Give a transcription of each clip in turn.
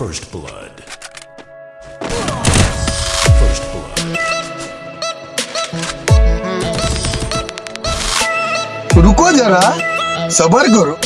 First blood. First blood. रुको जरा सबर करो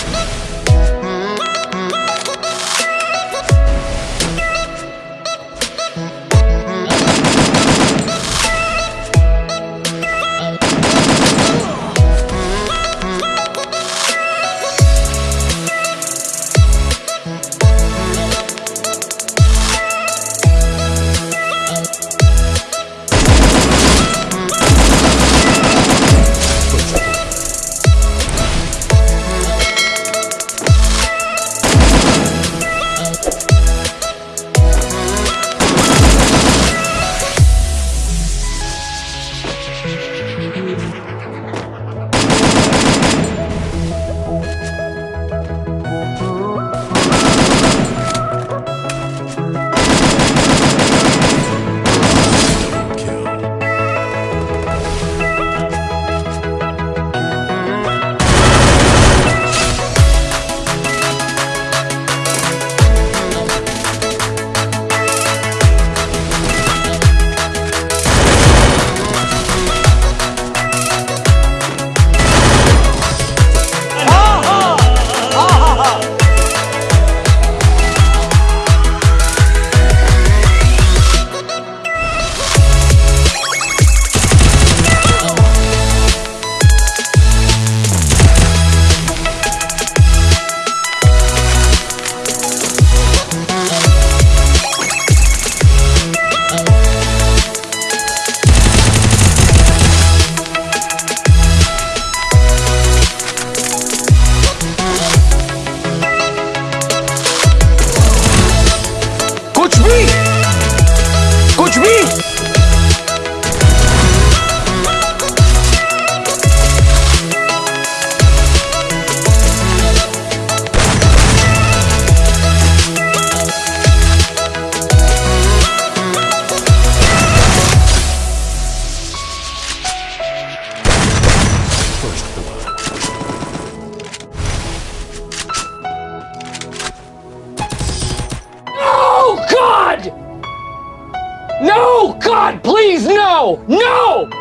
No, God, please, no, no!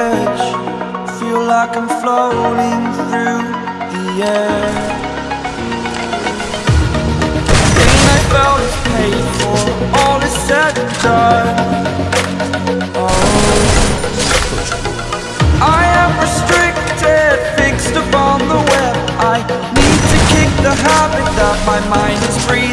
Edge. Feel like I'm floating through the air. Pain I felt is paid for, all is said and done. Oh, I am restricted, fixed upon the web. I need to kick the habit that my mind is in.